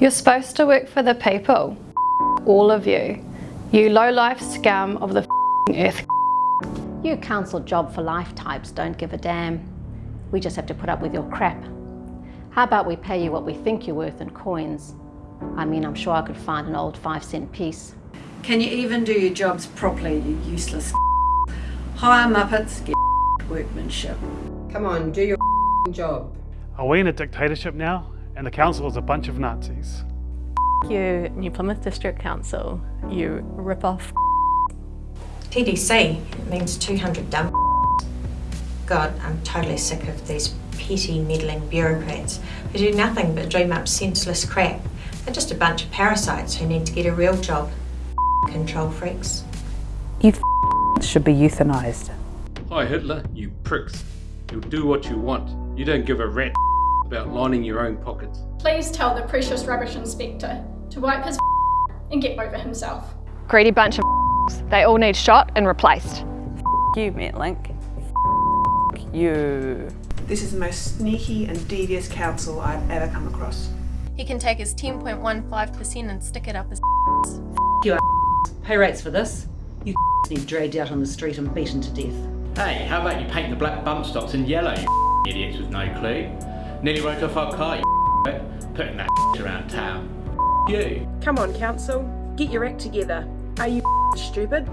You're supposed to work for the people. All of you. You low-life scum of the earth. You council job for life types don't give a damn. We just have to put up with your crap. How about we pay you what we think you're worth in coins? I mean, I'm sure I could find an old five cent piece. Can you even do your jobs properly, you useless Hire Muppets, get workmanship. Come on, do your job. Are we in a dictatorship now? And the council is a bunch of Nazis. You, New Plymouth District Council, you rip off TDC means 200 dumb God, I'm totally sick of these petty meddling bureaucrats who do nothing but dream up senseless crap. They're just a bunch of parasites who need to get a real job. Control freaks. You should be euthanized. Hi Hitler, you pricks. You'll do what you want. You don't give a rat about lining your own pockets. Please tell the precious rubbish inspector to wipe his and get over himself. Greedy bunch of they all need shot and replaced. you, Metlink. you. This is the most sneaky and devious council I've ever come across. He can take his 10.15% and stick it up his you Pay rates for this. You need dragged out on the street and beaten to death. Hey, how about you paint the black bump stops in yellow, you idiots with no clue? Nearly wrote off our car, you putting that around town. You. Come on, council. Get your act together. Are you stupid?